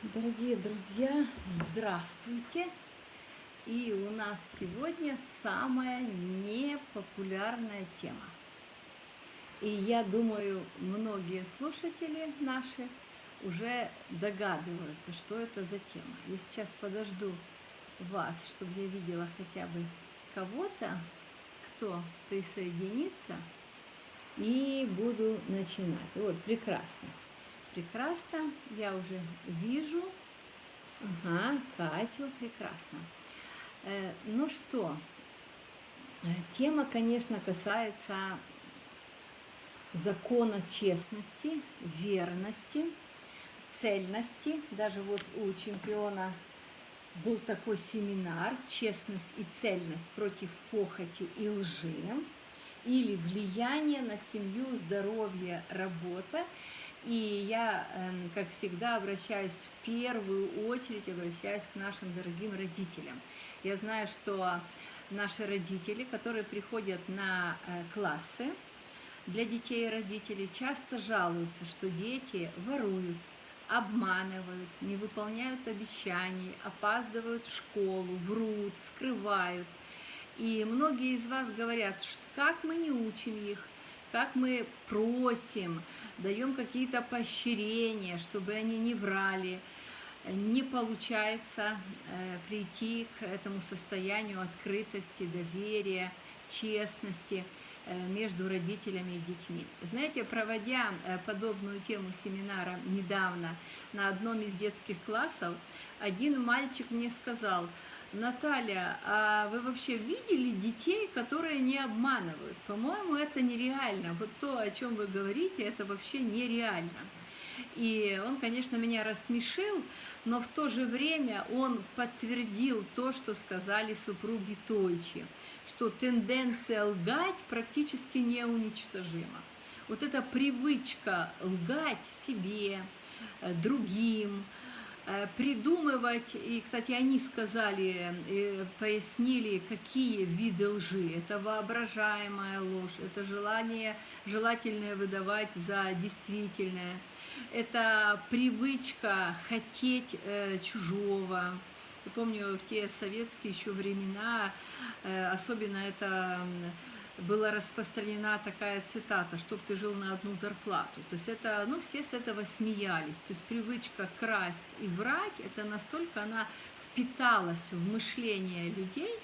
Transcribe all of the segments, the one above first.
Дорогие друзья, здравствуйте! И у нас сегодня самая непопулярная тема. И я думаю, многие слушатели наши уже догадываются, что это за тема. Я сейчас подожду вас, чтобы я видела хотя бы кого-то, кто присоединится, и буду начинать. Вот, прекрасно прекрасно. Я уже вижу. Ага, Катю, прекрасно. Э, ну что, э, тема, конечно, касается закона честности, верности, цельности. Даже вот у чемпиона был такой семинар «Честность и цельность против похоти и лжи» или «Влияние на семью, здоровье, работа». И я, эм, как всегда, обращаюсь в первую очередь, обращаюсь к нашим дорогим родителям. Я знаю, что наши родители, которые приходят на э, классы для детей и родителей, часто жалуются, что дети воруют, обманывают, не выполняют обещаний, опаздывают в школу, врут, скрывают. И многие из вас говорят, как мы не учим их, как мы просим, даем какие-то поощрения, чтобы они не врали, не получается э, прийти к этому состоянию открытости, доверия, честности э, между родителями и детьми. Знаете, проводя э, подобную тему семинара недавно на одном из детских классов, один мальчик мне сказал – Наталья, а вы вообще видели детей, которые не обманывают? По-моему, это нереально. Вот то, о чем вы говорите, это вообще нереально. И он, конечно, меня рассмешил, но в то же время он подтвердил то, что сказали супруги Тойчи, что тенденция лгать практически неуничтожима. Вот эта привычка лгать себе, э, другим, придумывать, и, кстати, они сказали, э, пояснили, какие виды лжи. Это воображаемая ложь, это желание, желательное выдавать за действительное, это привычка хотеть э, чужого. Я помню, в те советские еще времена, э, особенно это была распространена такая цитата, чтобы ты жил на одну зарплату. То есть это, ну, все с этого смеялись. То есть привычка красть и врать, это настолько она впиталась в мышление людей,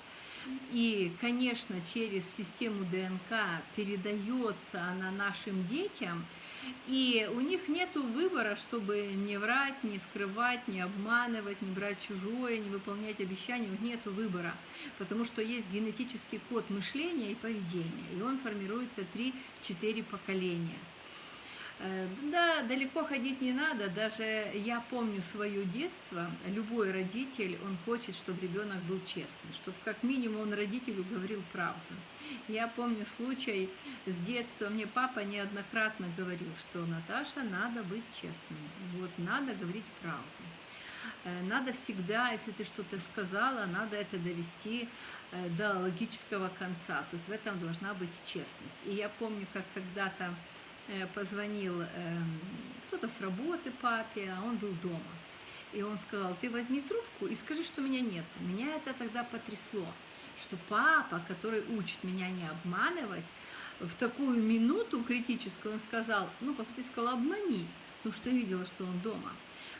и, конечно, через систему ДНК передается она нашим детям, и у них нет выбора, чтобы не врать, не скрывать, не обманывать, не брать чужое, не выполнять обещания. У них нет выбора, потому что есть генетический код мышления и поведения, и он формируется 3-4 поколения. Э, да, далеко ходить не надо. Даже я помню свое детство. Любой родитель, он хочет, чтобы ребенок был честный, чтобы как минимум он родителю говорил правду. Я помню случай с детства. Мне папа неоднократно говорил, что Наташа, надо быть честной. Вот, надо говорить правду. Э, надо всегда, если ты что-то сказала, надо это довести э, до логического конца. То есть в этом должна быть честность. И я помню, как когда-то позвонил эм, кто-то с работы папе, а он был дома. И он сказал, ты возьми трубку и скажи, что меня нет. Меня это тогда потрясло, что папа, который учит меня не обманывать, в такую минуту критическую он сказал, ну, по сути, сказал, обмани, потому что я видела, что он дома.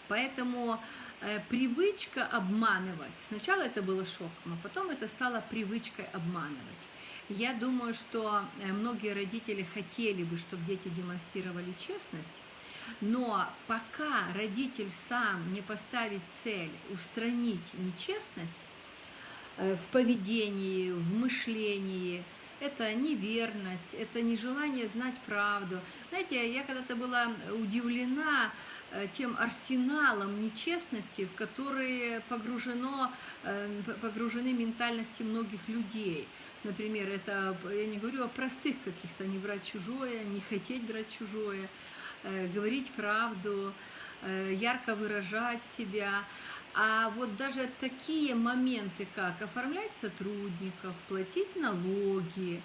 Поэтому э, привычка обманывать, сначала это было шоком, а потом это стало привычкой обманывать. Я думаю, что э, многие родители хотели бы, чтобы дети демонстрировали честность, но пока родитель сам не поставит цель устранить нечестность э, в поведении, в мышлении, это неверность, это нежелание знать правду. Знаете, я когда-то была удивлена тем арсеналом нечестности, в который погружено, погружены ментальности многих людей. Например, это, я не говорю о простых каких-то, не брать чужое, не хотеть брать чужое, э, говорить правду, э, ярко выражать себя. А вот даже такие моменты, как оформлять сотрудников, платить налоги,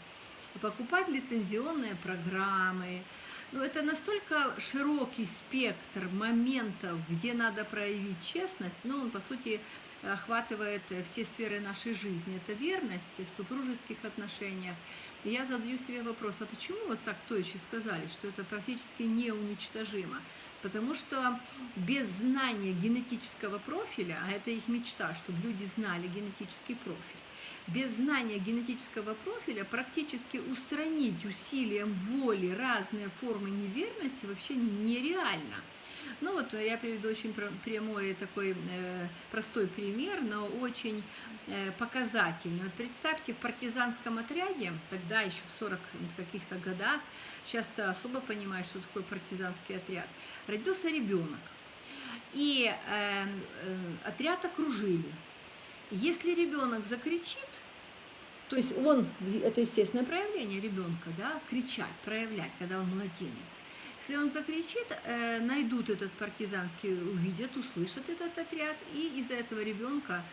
покупать лицензионные программы, Но это настолько широкий спектр моментов, где надо проявить честность, но он, по сути, охватывает все сферы нашей жизни. Это верность в супружеских отношениях. И я задаю себе вопрос, а почему вот так точно сказали, что это практически неуничтожимо? Потому что без знания генетического профиля, а это их мечта, чтобы люди знали генетический профиль, без знания генетического профиля практически устранить усилием воли разные формы неверности вообще нереально. Ну вот я приведу очень прямой такой э, простой пример, но очень э, показательный. Вот представьте, в партизанском отряде, тогда еще в 40 каких-то годах, сейчас особо понимаю, что такое партизанский отряд, родился ребенок. И э, э, отряд окружили. Если ребенок закричит, то есть он, это естественное проявление ребенка, да, кричать, проявлять, когда он младенец. Если он закричит, э, найдут этот партизанский, увидят, услышат этот отряд, и из-за этого ребенка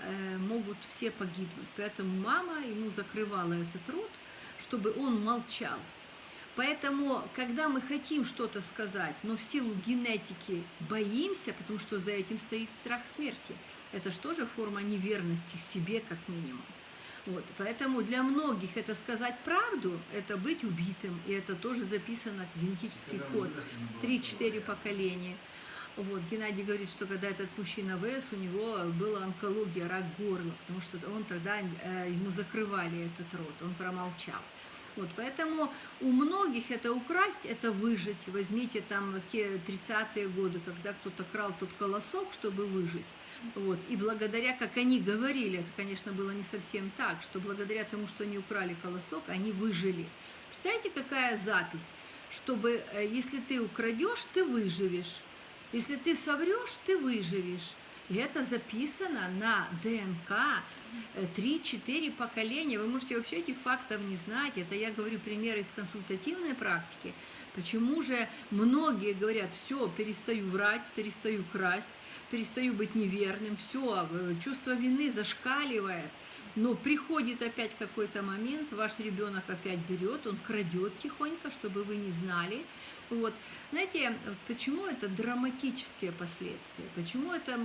э, могут все погибнуть. Поэтому мама ему закрывала этот рот, чтобы он молчал. Поэтому, когда мы хотим что-то сказать, но в силу генетики боимся, потому что за этим стоит страх смерти, это же тоже форма неверности себе, как минимум. Вот, поэтому для многих это сказать правду, это быть убитым, и это тоже записано в генетический код. Три-четыре поколения. Вот, Геннадий говорит, что когда этот мужчина вырос, у него была онкология, рак горла, потому что он тогда, э, ему закрывали этот рот, он промолчал. Вот, поэтому у многих это украсть, это выжить. Возьмите там те 30-е годы, когда кто-то крал тот колосок, чтобы выжить. Вот. И благодаря, как они говорили, это, конечно, было не совсем так, что благодаря тому, что они украли колосок, они выжили. Представляете, какая запись? Чтобы, э, если ты украдешь, ты выживешь. Если ты соврешь, ты выживешь. И это записано на ДНК 3-4 э, поколения. Вы можете вообще этих фактов не знать. Это я говорю примеры из консультативной практики. Почему же многие говорят, все, перестаю врать, перестаю красть, перестаю быть неверным, все, чувство вины зашкаливает. Но приходит опять какой-то момент, ваш ребенок опять берет, он крадет тихонько, чтобы вы не знали. Вот. Знаете, почему это драматические последствия? Почему это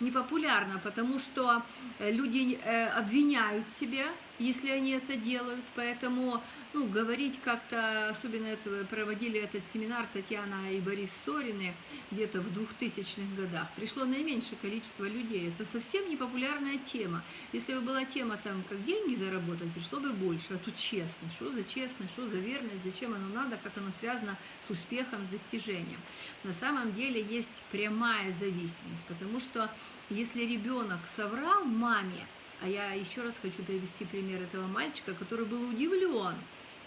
не популярно? Потому что э, люди э, обвиняют себя, если они это делают. Поэтому ну, говорить как-то, особенно это, проводили этот семинар Татьяна и Борис Сорины где-то в 2000-х годах. Пришло наименьшее количество людей. Это совсем не популярная тема. Если бы была тема там, как деньги заработать, пришло бы больше. А тут честно. Что за честность, что за верность, зачем оно надо, как оно связано с успехом, с достижением. На самом деле есть прямая зависимость, потому что если ребенок соврал маме, а я еще раз хочу привести пример этого мальчика, который был удивлен,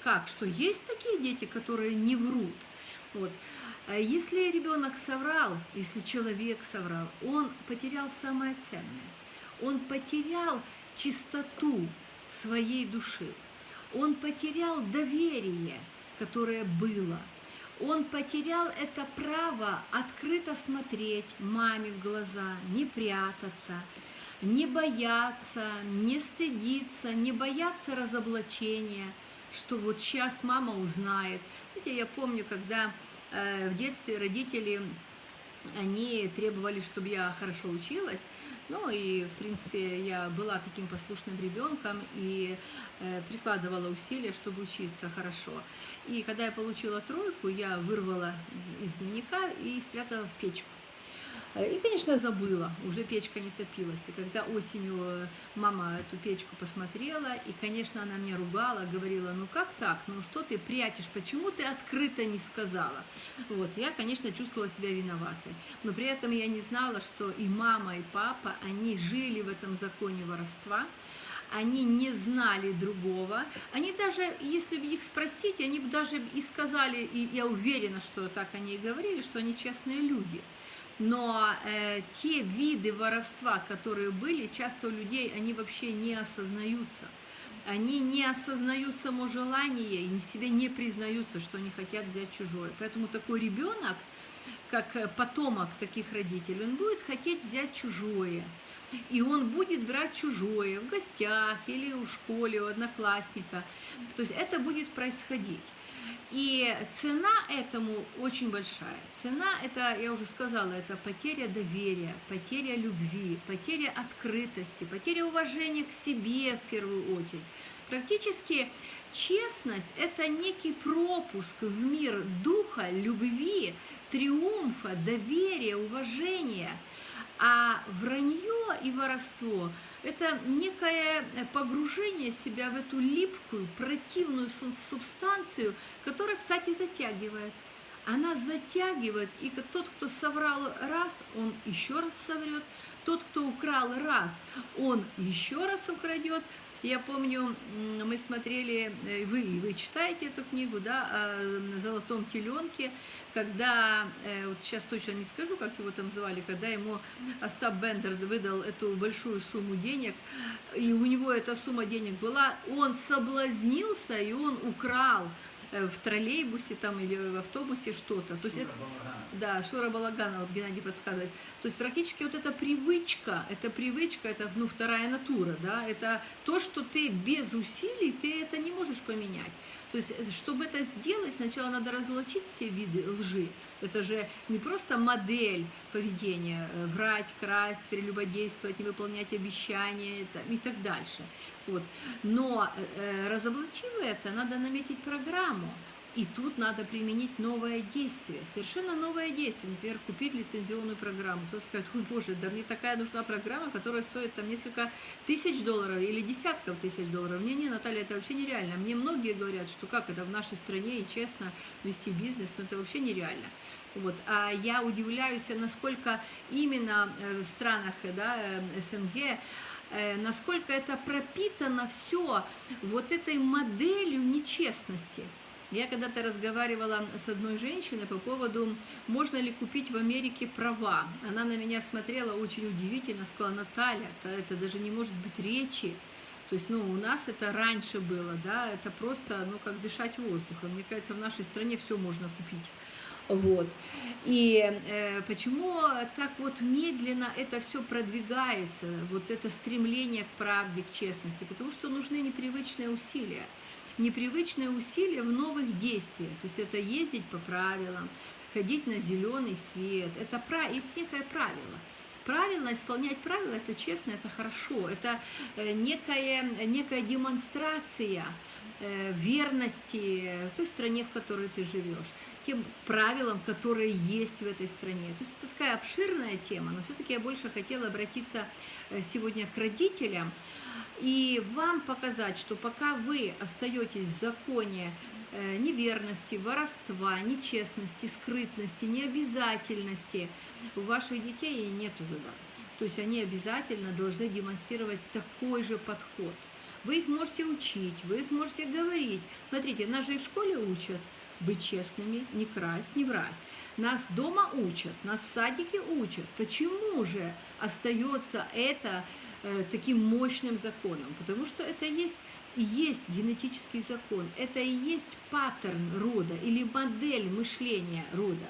как, что есть такие дети, которые не врут. Вот. А если ребенок соврал, если человек соврал, он потерял самое ценное. Он потерял чистоту своей души. Он потерял доверие, которое было. Он потерял это право открыто смотреть маме в глаза, не прятаться, не бояться, не стыдиться, не бояться разоблачения, что вот сейчас мама узнает. Знаете, я помню, когда э, в детстве родители, они требовали, чтобы я хорошо училась, ну и, в принципе, я была таким послушным ребенком и э, прикладывала усилия, чтобы учиться хорошо. И когда я получила тройку, я вырвала из дневника и спрятала в печку. Э, и, конечно, забыла, уже печка не топилась. И когда осенью э, мама эту печку посмотрела, и, конечно, она меня ругала, говорила, ну как так, ну что ты прячешь, почему ты открыто не сказала? Вот, я, конечно, чувствовала себя виноватой. Но при этом я не знала, что и мама, и папа, они жили в этом законе воровства, они не знали другого. Они даже, если бы их спросить, они бы даже и сказали, и я уверена, что так они и говорили, что они честные люди – но э, те виды воровства, которые были, часто у людей, они вообще не осознаются. Они не осознают само желание и себе не признаются, что они хотят взять чужое. Поэтому такой ребенок, как э, потомок таких родителей, он будет хотеть взять чужое. И он будет брать чужое в гостях или в школе у одноклассника. То есть это будет происходить. И цена этому очень большая. Цена, это, я уже сказала, это потеря доверия, потеря любви, потеря открытости, потеря уважения к себе в первую очередь. Практически честность – это некий пропуск в мир духа, любви, триумфа, доверия, уважения. А вранье и воровство – это некое погружение себя в эту липкую, противную субстанцию, которая, кстати, затягивает. Она затягивает, и тот, кто соврал раз, он еще раз соврет. Тот, кто украл раз, он еще раз украдет – я помню, мы смотрели, э, вы, вы читаете эту книгу, да, о золотом теленке, когда, э, вот сейчас точно не скажу, как его там звали, когда ему Остап Бендер выдал эту большую сумму денег, и у него эта сумма денег была, он соблазнился, и он украл в троллейбусе там или в автобусе что-то. То есть это, да, Шура Балагана, вот Геннадий подсказывает. То есть практически вот эта привычка, это привычка, это ну, вторая натура, да, это то, что ты без усилий, ты это не можешь поменять. То есть, э, чтобы это сделать, сначала надо разлочить все виды лжи. Это же не просто модель поведения, э, врать, красть, прелюбодействовать, не выполнять обещания и так дальше. Вот. Но э, разоблачив это, надо наметить программу. И тут надо применить новое действие, совершенно новое действие. Например, купить лицензионную программу. Кто скажет, ой, боже, да мне такая нужна программа, которая стоит там несколько тысяч долларов или десятков тысяч долларов. Не, не, Наталья, это вообще нереально. Мне многие говорят, что как это в нашей стране и честно вести бизнес, но это вообще нереально. Вот. А я удивляюсь, насколько именно э, в странах да, э, СНГ э, насколько это пропитано все вот этой моделью нечестности. Я когда-то разговаривала с одной женщиной по поводу, можно ли купить в Америке права. Она на меня смотрела очень удивительно, сказала, Наталья, это, это даже не может быть речи. То есть, ну, у нас это раньше было, да, это просто, ну, как дышать воздухом. Мне кажется, в нашей стране все можно купить. Вот. И э, почему так вот медленно это все продвигается, вот это стремление к правде, к честности? Потому что нужны непривычные усилия непривычные усилия в новых действиях. То есть это ездить по правилам, ходить на зеленый свет. Это есть некое правило. Правильно исполнять правила – это честно, это хорошо. Это э, некая, некая демонстрация э, верности той стране, в которой ты живешь, тем правилам, которые есть в этой стране. То есть это такая обширная тема, но все-таки я больше хотела обратиться э, сегодня к родителям, и вам показать, что пока вы остаетесь в законе э, неверности, воровства, нечестности, скрытности, необязательности, у ваших детей нет выбора. То есть они обязательно должны демонстрировать такой же подход. Вы их можете учить, вы их можете говорить. Смотрите, нас же и в школе учат быть честными, не красть, не врать. Нас дома учат, нас в садике учат. Почему же остается это таким мощным законом, потому что это есть есть генетический закон, это и есть паттерн рода или модель мышления рода.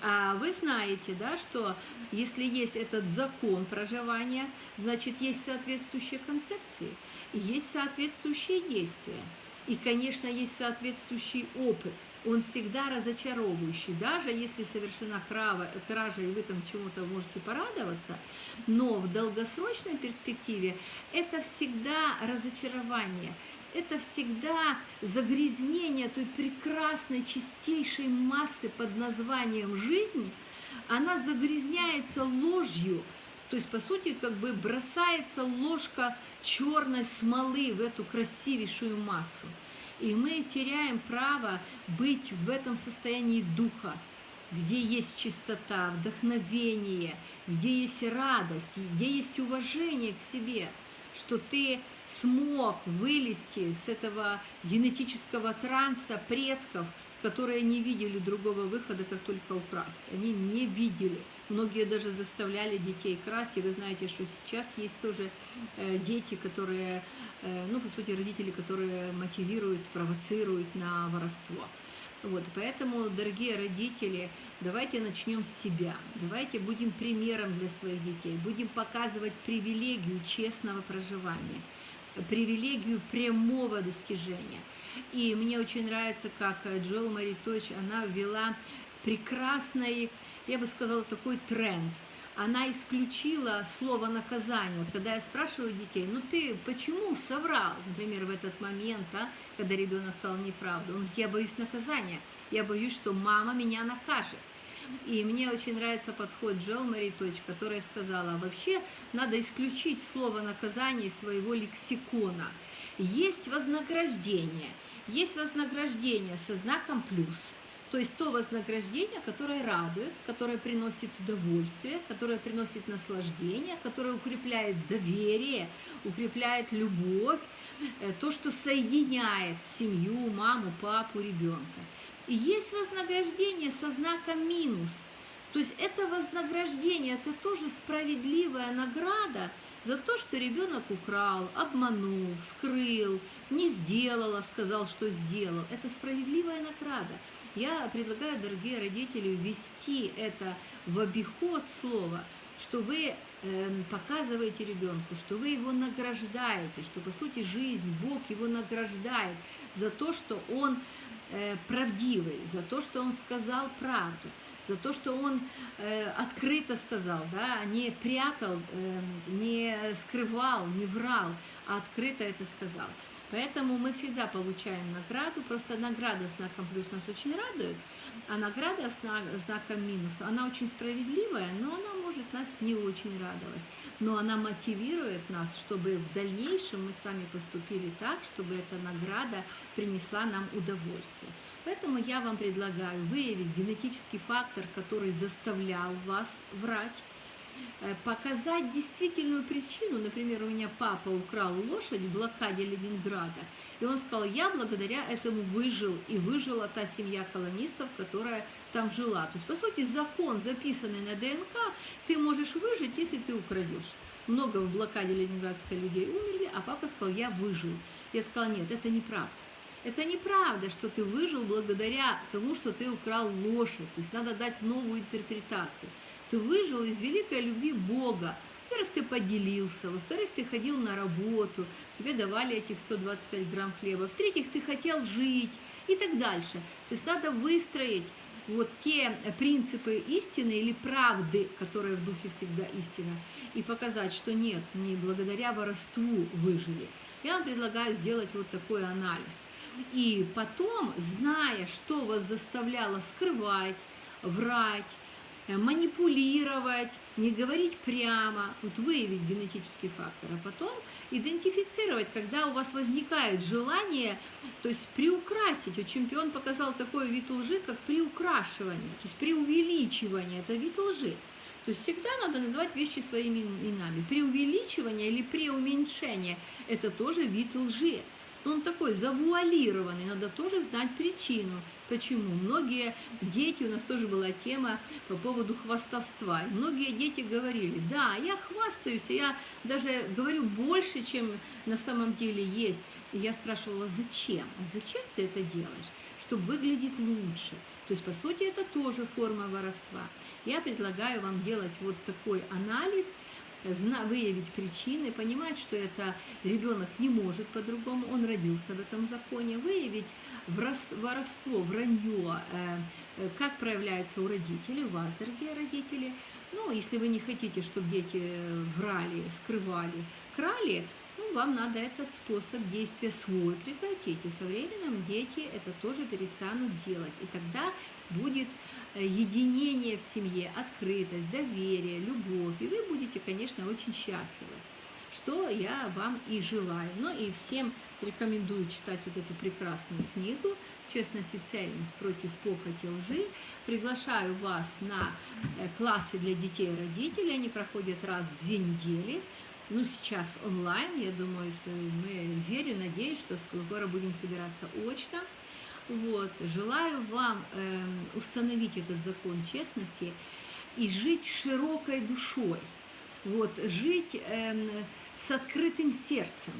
А вы знаете, да, что если есть этот закон проживания, значит, есть соответствующие концепции, есть соответствующие действия. И, конечно, есть соответствующий опыт – он всегда разочаровывающий, даже если совершена кража, и вы там чему-то можете порадоваться, но в долгосрочной перспективе это всегда разочарование, это всегда загрязнение той прекрасной, чистейшей массы под названием «жизнь», она загрязняется ложью, то есть, по сути, как бы бросается ложка черной смолы в эту красивейшую массу. И мы теряем право быть в этом состоянии духа, где есть чистота, вдохновение, где есть радость, где есть уважение к себе, что ты смог вылезти с этого генетического транса предков, которые не видели другого выхода, как только украсть. Они не видели. Многие даже заставляли детей красть, и вы знаете, что сейчас есть тоже э, дети, которые, э, ну, по сути, родители, которые мотивируют, провоцируют на воровство. Вот, поэтому, дорогие родители, давайте начнем с себя, давайте будем примером для своих детей, будем показывать привилегию честного проживания. привилегию прямого достижения. И мне очень нравится, как Джоэл Маритович, она ввела прекрасный, я бы сказала, такой тренд – она исключила слово наказание. Вот когда я спрашиваю детей, ну ты почему соврал, например, в этот момент, а, когда ребенок сказал неправду? Он говорит, я боюсь наказания, я боюсь, что мама меня накажет. И мне очень нравится подход Джел Мариточ, которая сказала, вообще надо исключить слово наказание из своего лексикона. Есть вознаграждение, есть вознаграждение со знаком плюс – то есть то вознаграждение, которое радует, которое приносит удовольствие, которое приносит наслаждение, которое укрепляет доверие, укрепляет любовь, э, то, что соединяет семью, маму, папу, ребенка. И есть вознаграждение со знаком минус. То есть это вознаграждение, это тоже справедливая награда за то, что ребенок украл, обманул, скрыл, не сделал, а сказал, что сделал. Это справедливая награда. Я предлагаю, дорогие родители, ввести это в обиход слова, что вы э, показываете ребенку, что вы его награждаете, что по сути жизнь, Бог его награждает за то, что он э, правдивый, за то, что он сказал правду, за то, что он э, открыто сказал, да, не прятал, э, не скрывал, не врал, а открыто это сказал. Поэтому мы всегда получаем награду, просто награда знаком плюс нас очень радует, а награда знаком минус, она очень справедливая, но она может нас не очень радовать. Но она мотивирует нас, чтобы в дальнейшем мы с вами поступили так, чтобы эта награда принесла нам удовольствие. Поэтому я вам предлагаю выявить генетический фактор, который заставлял вас врать, показать действительную причину. Например, у меня папа украл лошадь в блокаде Ленинграда, и он сказал, я благодаря этому выжил, и выжила та семья колонистов, которая там жила. То есть, по сути, закон, записанный на ДНК, ты можешь выжить, если ты украдешь. Много в блокаде Ленинградской людей умерли, а папа сказал, я выжил. Я сказала, нет, это неправда. Это неправда, что ты выжил благодаря тому, что ты украл лошадь. То есть надо дать новую интерпретацию. Ты выжил из великой любви Бога. Во-первых, ты поделился, во-вторых, ты ходил на работу, тебе давали этих 125 грамм хлеба, в-третьих, ты хотел жить и так дальше. То есть надо выстроить вот те принципы истины или правды, которые в духе всегда истина, и показать, что нет, не благодаря воровству выжили. Я вам предлагаю сделать вот такой анализ. И потом, зная, что вас заставляло скрывать, врать, манипулировать, не говорить прямо, вот выявить генетический фактор, а потом идентифицировать, когда у вас возникает желание, то есть приукрасить. Вот чемпион показал такой вид лжи, как приукрашивание, то есть преувеличивание, это вид лжи. То есть всегда надо называть вещи своими именами. Преувеличивание или преуменьшение – это тоже вид лжи. Он такой завуалированный, надо тоже знать причину. Почему? Многие дети, у нас тоже была тема по поводу хвастовства. многие дети говорили, да, я хвастаюсь, я даже говорю больше, чем на самом деле есть. И я спрашивала, зачем? Зачем ты это делаешь? Чтобы выглядеть лучше. То есть, по сути, это тоже форма воровства. Я предлагаю вам делать вот такой анализ – выявить причины, понимать, что это ребенок не может по-другому, он родился в этом законе, выявить воровство, вранье, э, э, как проявляется у родителей, у вас, дорогие родители. Ну, если вы не хотите, чтобы дети врали, скрывали, крали, вам надо этот способ действия свой прекратить. И со временем дети это тоже перестанут делать. И тогда будет э, единение в семье, открытость, доверие, любовь. И вы будете, конечно, очень счастливы, что я вам и желаю. Ну и всем рекомендую читать вот эту прекрасную книгу «Честность и цельность против похоти лжи». Приглашаю вас на э, классы для детей и родителей. Они проходят раз в две недели. Ну, сейчас онлайн, я думаю, мы верю, надеюсь, что скоро будем собираться очно. Вот. Желаю вам э, установить этот закон честности и жить широкой душой. Вот, жить э, с открытым сердцем.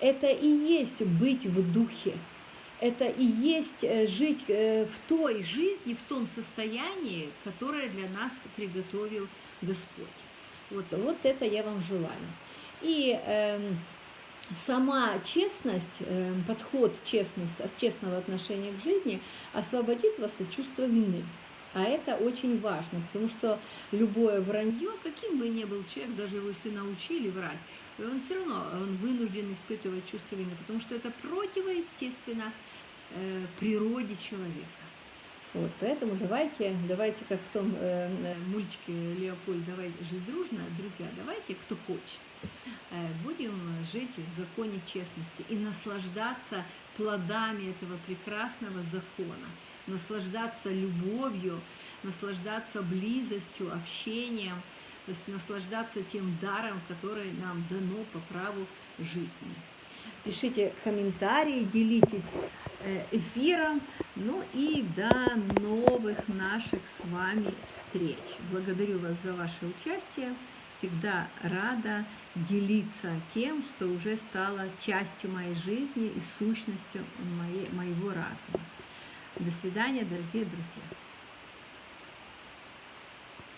Это и есть быть в духе. Это и есть э, жить э, в той жизни, в том состоянии, которое для нас приготовил Господь. Вот, вот это я вам желаю. И э, сама честность, э, подход честность, честного отношения к жизни освободит вас от чувства вины. А это очень важно, потому что любое вранье, каким бы ни был человек, даже его если научили врать, он все равно он вынужден испытывать чувство вины, потому что это противоестественно э, природе человека. Вот, поэтому давайте, давайте, как в том э, э мультике Леопольд, давайте жить дружно, друзья, давайте, кто хочет, э, будем жить в законе честности и наслаждаться плодами этого прекрасного закона, наслаждаться любовью, наслаждаться близостью, общением, то есть наслаждаться тем даром, который нам дано по праву жизни. Пишите комментарии, делитесь эфиром. Ну и до новых наших с вами встреч. Благодарю вас за ваше участие. Всегда рада делиться тем, что уже стало частью моей жизни и сущностью моей, моего разума. До свидания, дорогие друзья.